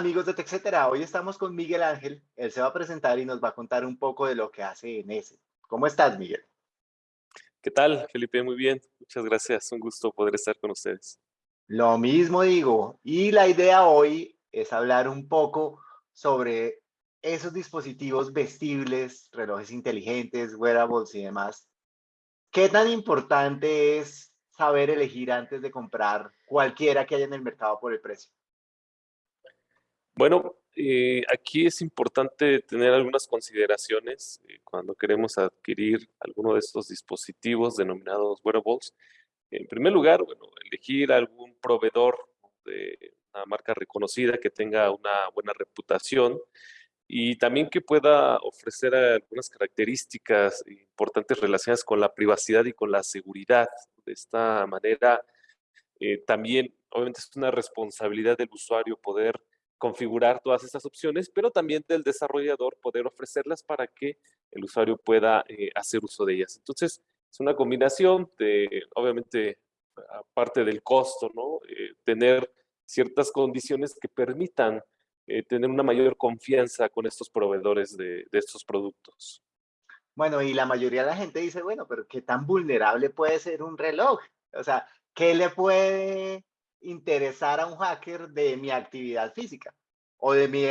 amigos de TechCetera, hoy estamos con Miguel Ángel, él se va a presentar y nos va a contar un poco de lo que hace en ese. ¿Cómo estás, Miguel? ¿Qué tal, Felipe? Muy bien, muchas gracias, un gusto poder estar con ustedes. Lo mismo digo, y la idea hoy es hablar un poco sobre esos dispositivos vestibles, relojes inteligentes, wearables y demás. ¿Qué tan importante es saber elegir antes de comprar cualquiera que haya en el mercado por el precio? Bueno, eh, aquí es importante tener algunas consideraciones eh, cuando queremos adquirir alguno de estos dispositivos denominados wearables. En primer lugar, bueno, elegir algún proveedor de una marca reconocida que tenga una buena reputación y también que pueda ofrecer algunas características importantes relacionadas con la privacidad y con la seguridad. De esta manera, eh, también, obviamente, es una responsabilidad del usuario poder configurar todas estas opciones, pero también del desarrollador poder ofrecerlas para que el usuario pueda eh, hacer uso de ellas. Entonces, es una combinación de, obviamente, aparte del costo, ¿no? Eh, tener ciertas condiciones que permitan eh, tener una mayor confianza con estos proveedores de, de estos productos. Bueno, y la mayoría de la gente dice, bueno, pero ¿qué tan vulnerable puede ser un reloj? O sea, ¿qué le puede interesar a un hacker de mi actividad física o de mi,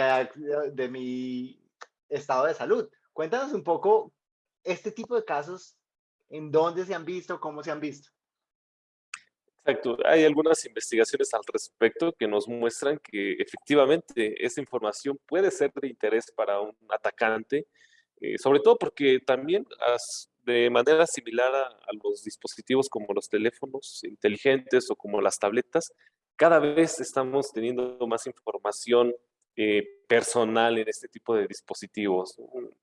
de mi estado de salud. Cuéntanos un poco este tipo de casos, en dónde se han visto, cómo se han visto. Exacto. Hay algunas investigaciones al respecto que nos muestran que efectivamente esa información puede ser de interés para un atacante, eh, sobre todo porque también de manera similar a, los dispositivos como los teléfonos inteligentes o como las tabletas, cada vez estamos teniendo más información eh, personal en este tipo de dispositivos,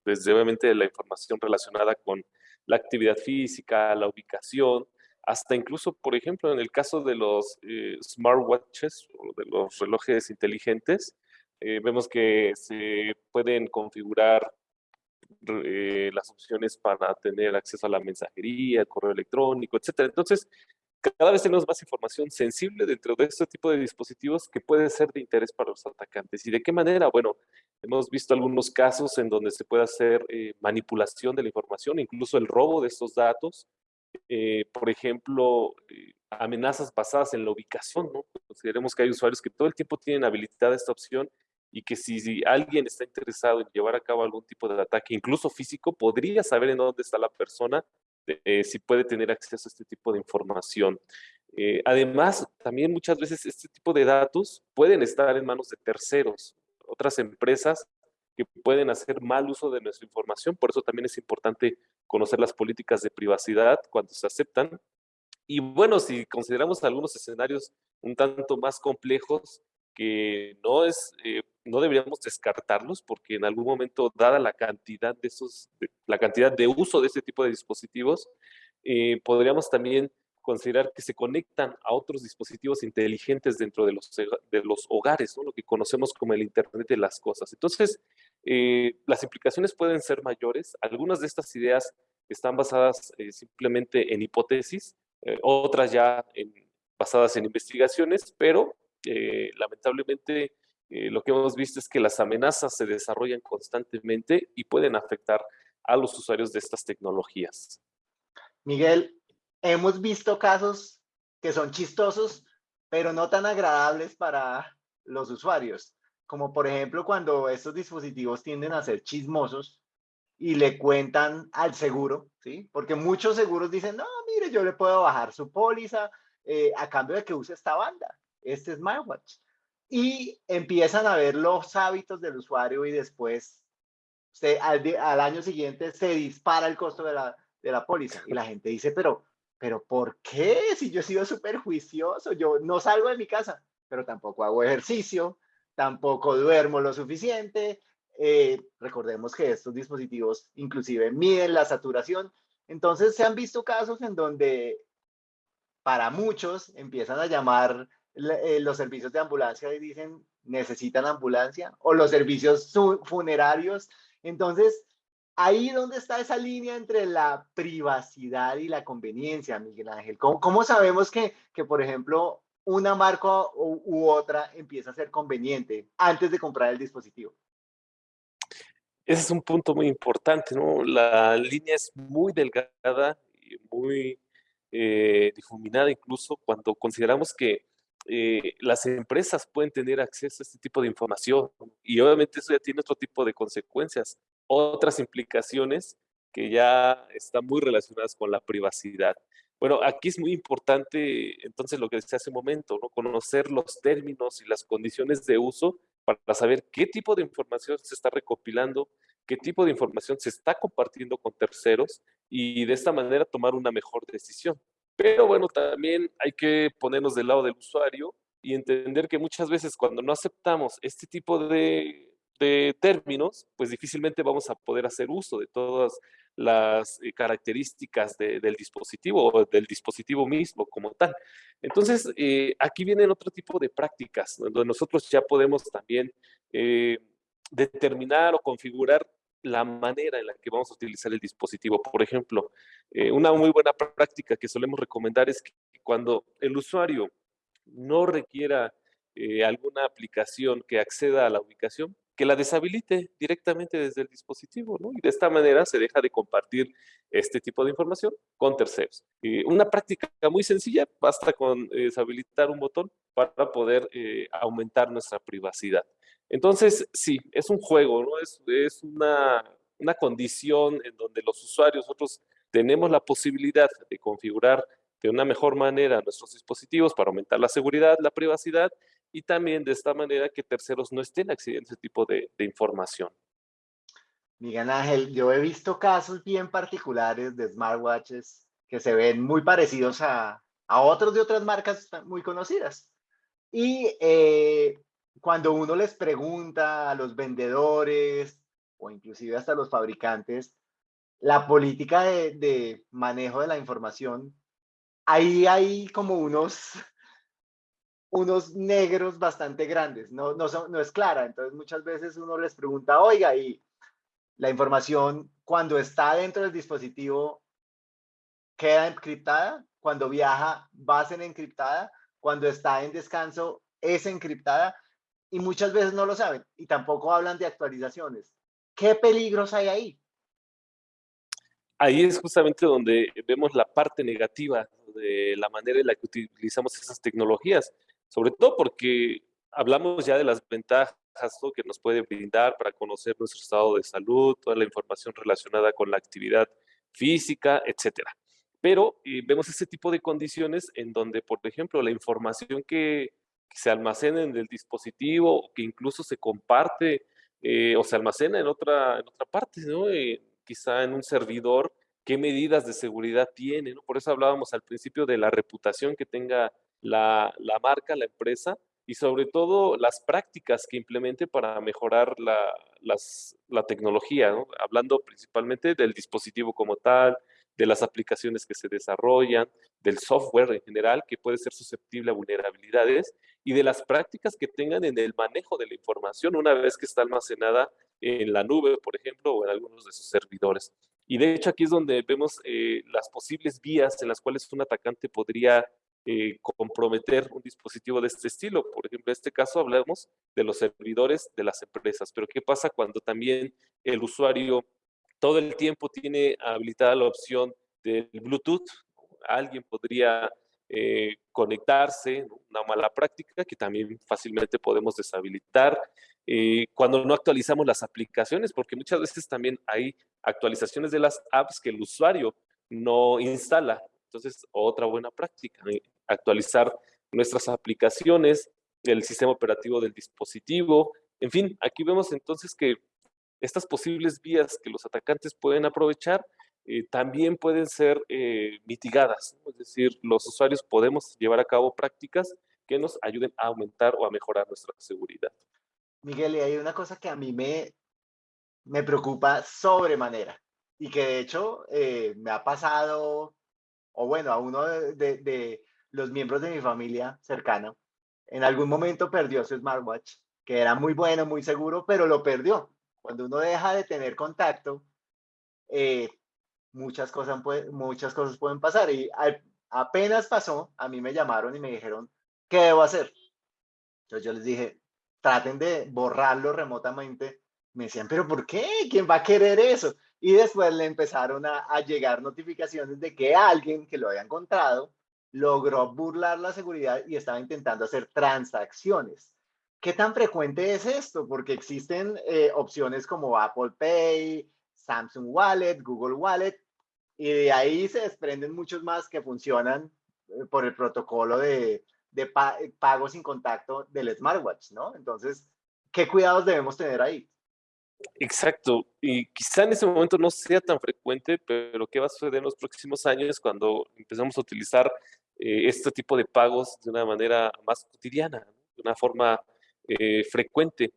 desde obviamente la información relacionada con la actividad física, la ubicación, hasta incluso, por ejemplo, en el caso de los eh, smartwatches o de los relojes inteligentes, eh, vemos que se pueden configurar eh, las opciones para tener acceso a la mensajería, correo electrónico, etcétera. Entonces, cada vez tenemos más información sensible dentro de este tipo de dispositivos que puede ser de interés para los atacantes. ¿Y de qué manera? Bueno, hemos visto algunos casos en donde se puede hacer eh, manipulación de la información, incluso el robo de estos datos. Eh, por ejemplo, amenazas basadas en la ubicación, ¿no? Consideremos que hay usuarios que todo el tiempo tienen habilitada esta opción y que si, alguien está interesado en llevar a cabo algún tipo de ataque, incluso físico, podría saber en dónde está la persona, eh, si puede tener acceso a este tipo de información. Eh, además, también muchas veces este tipo de datos pueden estar en manos de terceros, otras empresas que pueden hacer mal uso de nuestra información, por eso también es importante conocer las políticas de privacidad cuando se aceptan. Y bueno, si consideramos algunos escenarios un tanto más complejos, que no es eh, no deberíamos descartarlos porque en algún momento, dada la cantidad de esos, la cantidad de uso de este tipo de dispositivos, eh, podríamos también considerar que se conectan a otros dispositivos inteligentes dentro de los, de los hogares, ¿no? lo que conocemos como el Internet de las cosas. Entonces, eh, las implicaciones pueden ser mayores. Algunas de estas ideas están basadas eh, simplemente en hipótesis, otras ya basadas en investigaciones, pero lamentablemente eh, lo que hemos visto es que las amenazas se desarrollan constantemente y pueden afectar a los usuarios de estas tecnologías. Miguel, hemos visto casos que son chistosos, pero no tan agradables para los usuarios, como por ejemplo cuando estos dispositivos tienden a ser chismosos y le cuentan al seguro, ¿sí? Porque muchos seguros dicen, no, mire, yo le puedo bajar su póliza eh, a cambio de que use esta banda, este smartwatch y empiezan a ver los hábitos del usuario y después se, al, año siguiente se dispara el costo de la, de la póliza y la gente dice, pero, pero ¿por qué? Si yo he sido súper juicioso, yo no salgo de mi casa, pero tampoco hago ejercicio, tampoco duermo lo suficiente. Eh, recordemos que estos dispositivos inclusive miden la saturación. Entonces se han visto casos en donde para muchos empiezan a llamar eh, los servicios de ambulancia dicen necesitan ambulancia o los servicios funerarios. Entonces, ahí donde está esa línea entre la privacidad y la conveniencia, Miguel Ángel. ¿Cómo, cómo sabemos que, que, por ejemplo, una marca u, otra empieza a ser conveniente antes de comprar el dispositivo. Ese es un punto muy importante, ¿no? La línea es muy delgada muy eh, difuminada incluso cuando consideramos que eh, las empresas pueden tener acceso a este tipo de información y obviamente eso ya tiene otro tipo de consecuencias, otras implicaciones que ya están muy relacionadas con la privacidad. Bueno, aquí es muy importante entonces lo que decía hace un momento, ¿no? conocer los términos y las condiciones de uso para saber qué tipo de información se está recopilando, qué tipo de información se está compartiendo con terceros y de esta manera tomar una mejor decisión. Pero bueno, también hay que ponernos del lado del usuario y entender que muchas veces cuando no aceptamos este tipo de, de términos, pues difícilmente vamos a poder hacer uso de todas las eh, características del dispositivo o del dispositivo mismo como tal. Entonces, eh, aquí vienen otro tipo de prácticas, donde nosotros ya podemos también eh, determinar o configurar la manera en la que vamos a utilizar el dispositivo. Por ejemplo, una muy buena práctica que solemos recomendar es que cuando el usuario no requiera alguna aplicación que acceda a la ubicación, que la deshabilite directamente desde el dispositivo, ¿no? Y de esta manera se deja de compartir este tipo de información con terceros. una práctica muy sencilla, basta con eh, deshabilitar un botón para poder eh, aumentar nuestra privacidad. Entonces, sí, es un juego, ¿no? Es, es una, una condición en donde los usuarios, nosotros tenemos la posibilidad de configurar de una mejor manera nuestros dispositivos para aumentar la seguridad, la privacidad y también de esta manera que terceros no estén accediendo a ese tipo de, información. Miguel Ángel, yo he visto casos bien particulares de smartwatches que se ven muy parecidos a, a otros de otras marcas muy conocidas. Y eh, cuando uno les pregunta a los vendedores o inclusive hasta los fabricantes la política de, de manejo de la información, ahí hay como unos unos negros bastante grandes, no, no, no es clara. Entonces muchas veces uno les pregunta, oiga, y la información cuando está dentro del dispositivo queda encriptada, cuando viaja va a ser encriptada, cuando está en descanso es encriptada y muchas veces no lo saben y tampoco hablan de actualizaciones. ¿Qué peligros hay ahí? Ahí es justamente donde vemos la parte negativa de la manera en la que utilizamos esas tecnologías sobre todo porque hablamos ya de las ventajas que nos puede brindar para conocer nuestro estado de salud, toda la información relacionada con la actividad física, etcétera. Pero eh, vemos ese tipo de condiciones en donde, por ejemplo, la información que, se almacena en el dispositivo, que incluso se comparte eh, o se almacena en otra, en otra parte, ¿no? Eh, quizá en un servidor, qué medidas de seguridad tiene. Por eso hablábamos al principio de la reputación que tenga la, marca, la empresa y sobre todo las prácticas que implemente para mejorar la, la tecnología, hablando principalmente del dispositivo como tal, de las aplicaciones que se desarrollan, del software en general que puede ser susceptible a vulnerabilidades y de las prácticas que tengan en el manejo de la información una vez que está almacenada en la nube, por ejemplo, o en algunos de sus servidores. Y de hecho aquí es donde vemos eh, las posibles vías en las cuales un atacante podría eh, comprometer un dispositivo de este estilo. Por ejemplo, en este caso hablamos de los servidores de las empresas, pero ¿qué pasa cuando también el usuario todo el tiempo tiene habilitada la opción del Bluetooth? Alguien podría eh, conectarse, una mala práctica que también fácilmente podemos deshabilitar. Eh, cuando no actualizamos las aplicaciones, porque muchas veces también hay actualizaciones de las apps que el usuario no instala. Entonces, otra buena práctica actualizar nuestras aplicaciones, el sistema operativo del dispositivo. En fin, aquí vemos entonces que estas posibles vías que los atacantes pueden aprovechar eh, también pueden ser eh, mitigadas. Es decir, los usuarios podemos llevar a cabo prácticas que nos ayuden a aumentar o a mejorar nuestra seguridad. Miguel, y hay una cosa que a mí me, me preocupa sobremanera y que de hecho eh, me ha pasado, o bueno, a uno de, los miembros de mi familia cercano, en algún momento perdió su smartwatch, que era muy bueno, muy seguro, pero lo perdió. Cuando uno deja de tener contacto, eh, muchas, cosas muchas cosas pueden pasar. Y apenas pasó, a mí me llamaron y me dijeron, ¿qué debo hacer? Entonces yo les dije, traten de borrarlo remotamente. Me decían, pero ¿por qué? ¿Quién va a querer eso? Y después le empezaron a, llegar notificaciones de que alguien que lo había encontrado logró burlar la seguridad y estaba intentando hacer transacciones. ¿Qué tan frecuente es esto? Porque existen eh, opciones como Apple Pay, Samsung Wallet, Google Wallet, y de ahí se desprenden muchos más que funcionan eh, por el protocolo de, de pago sin contacto del smartwatch, ¿no? Entonces, ¿qué cuidados debemos tener ahí? Exacto, y quizá en ese momento no sea tan frecuente, pero ¿qué va a suceder en los próximos años cuando empezamos a utilizar eh, este tipo de pagos de una manera más cotidiana, de una forma eh, frecuente?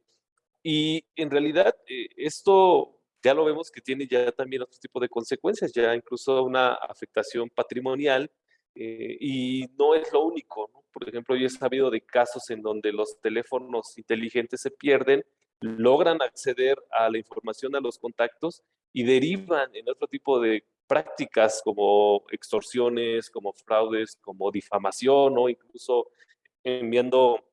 Y en realidad eh, esto ya lo vemos que tiene ya también otro tipo de consecuencias, ya incluso una afectación patrimonial y no es lo único. Por ejemplo, yo he sabido de casos en donde los teléfonos inteligentes se pierden logran acceder a la información, a los contactos y derivan en otro tipo de prácticas como extorsiones, como fraudes, como difamación o incluso enviando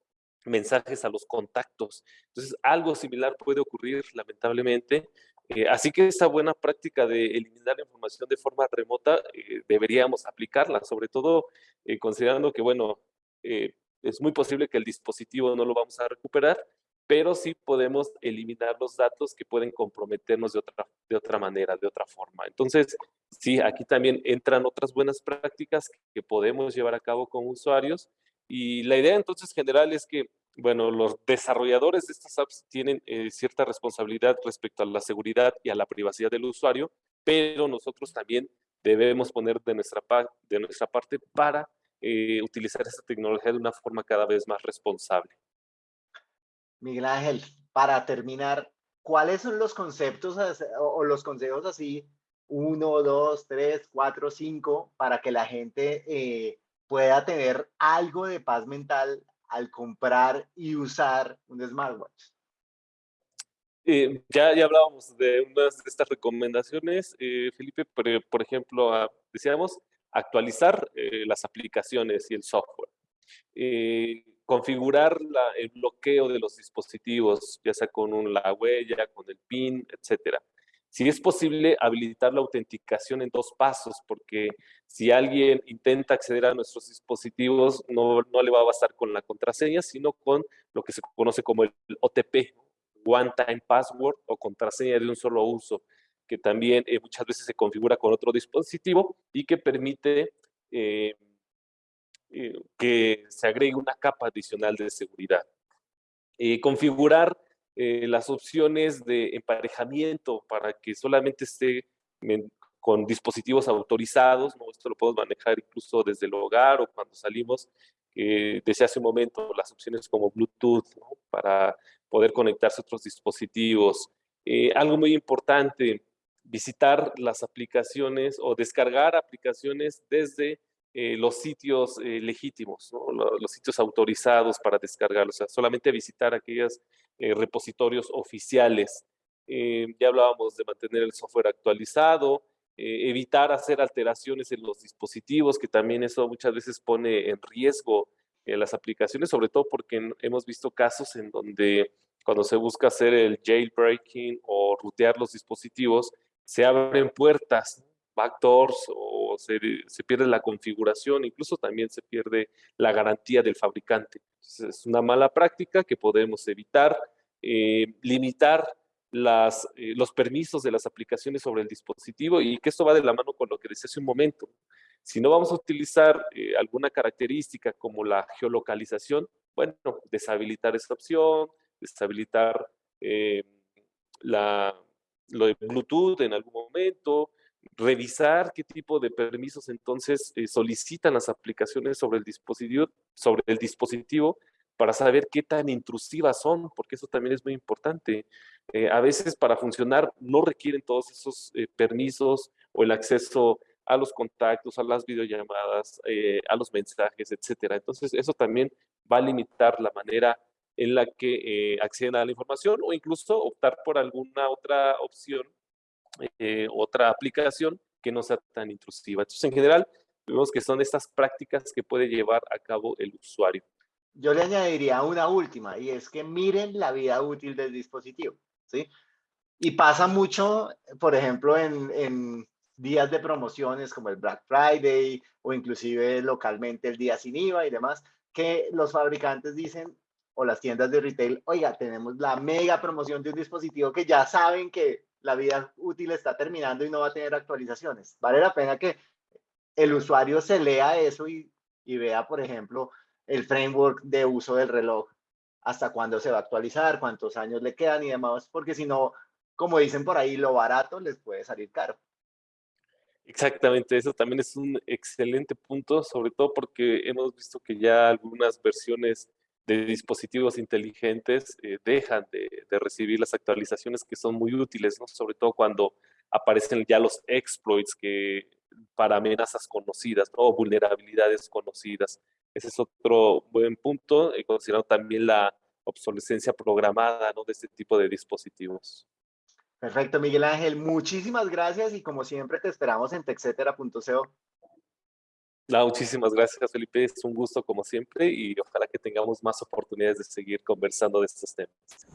mensajes a los contactos. Entonces, algo similar puede ocurrir, lamentablemente. Eh, así que esta buena práctica de eliminar la información de forma remota eh, deberíamos aplicarla, sobre todo eh, considerando que, bueno, es muy posible que el dispositivo no lo vamos a recuperar, pero sí podemos eliminar los datos que pueden comprometernos de otra, de otra manera, de otra forma. Entonces, sí, aquí también entran otras buenas prácticas que podemos llevar a cabo con usuarios y la idea entonces general es que, bueno, los desarrolladores de estas apps tienen eh, cierta responsabilidad respecto a la seguridad y a la privacidad del usuario, pero nosotros también debemos poner de nuestra, de nuestra parte para eh, utilizar esta tecnología de una forma cada vez más responsable. Miguel Ángel, para terminar, ¿cuáles son los conceptos o los consejos así, uno, dos, tres, cuatro, cinco, para que la gente eh, pueda tener algo de paz mental al comprar y usar un smartwatch? Eh, ya, ya hablábamos de unas de estas recomendaciones, eh, Felipe, pero, por ejemplo, ah, decíamos actualizar las aplicaciones y el software configurar el bloqueo de los dispositivos, ya sea con la huella, con el PIN, etcétera. Si es posible, habilitar la autenticación en dos pasos, porque si alguien intenta acceder a nuestros dispositivos, no, no le va a bastar con la contraseña, sino con lo que se conoce como el OTP, One Time Password o contraseña de un solo uso, que también eh, muchas veces se configura con otro dispositivo y que permite eh, eh, que se agregue una capa adicional de seguridad. Configurar eh, las opciones de emparejamiento para que solamente esté con dispositivos autorizados, ¿no? esto lo podemos manejar incluso desde el hogar o cuando salimos, desde hace un momento las opciones como Bluetooth para poder conectarse a otros dispositivos. algo muy importante, visitar las aplicaciones o descargar aplicaciones desde eh, los sitios eh, legítimos, los, sitios autorizados para descargar, o sea, solamente visitar aquellos eh, repositorios oficiales. ya hablábamos de mantener el software actualizado, evitar hacer alteraciones en los dispositivos, que también eso muchas veces pone en riesgo las aplicaciones, sobre todo porque hemos visto casos en donde cuando se busca hacer el jailbreaking o rutear los dispositivos, se abren puertas backdoors o se, pierde la configuración, incluso también se pierde la garantía del fabricante. es una mala práctica que podemos evitar, eh, limitar eh, los permisos de las aplicaciones sobre el dispositivo y que esto va de la mano con lo que decía hace un momento. Si no vamos a utilizar eh, alguna característica como la geolocalización, bueno, deshabilitar esa opción, deshabilitar lo de Bluetooth en algún momento, revisar qué tipo de permisos entonces eh, solicitan las aplicaciones sobre el dispositivo, sobre el dispositivo para saber qué tan intrusivas son, porque eso también es muy importante. Eh, a veces para funcionar no requieren todos esos eh, permisos o el acceso a los contactos, a las videollamadas, a los mensajes, etcétera. Entonces eso también va a limitar la manera en la que acceden a la información o incluso optar por alguna otra opción eh, otra aplicación que no sea tan intrusiva. Entonces, en general, vemos que son estas prácticas que puede llevar a cabo el usuario. yo le añadiría una última y es que miren la vida útil del dispositivo, ¿sí? Y pasa mucho, por ejemplo, en, en días de promociones como el Black Friday o inclusive localmente el día sin IVA y demás, que los fabricantes dicen o las tiendas de retail, oiga, tenemos la mega promoción de un dispositivo que ya saben que la vida útil está terminando y no va a tener actualizaciones. Vale la pena que el usuario se lea eso y, y vea, por ejemplo, el framework de uso del reloj, hasta cuándo se va a actualizar, cuántos años le quedan y demás, porque si no, como dicen por ahí, lo barato les puede salir caro. Exactamente, eso también es un excelente punto, sobre todo porque hemos visto que ya algunas versiones de dispositivos inteligentes eh, dejan de, recibir las actualizaciones que son muy útiles, ¿no? sobre todo cuando aparecen ya los exploits que para amenazas conocidas o vulnerabilidades conocidas. Ese es otro buen punto, y considerando también la obsolescencia programada ¿no? de este tipo de dispositivos. Perfecto, Miguel Ángel. Muchísimas gracias y como siempre te esperamos en texetera.co. muchísimas gracias, Felipe. Es un gusto como siempre y ojalá que tengamos más oportunidades de seguir conversando de estos temas.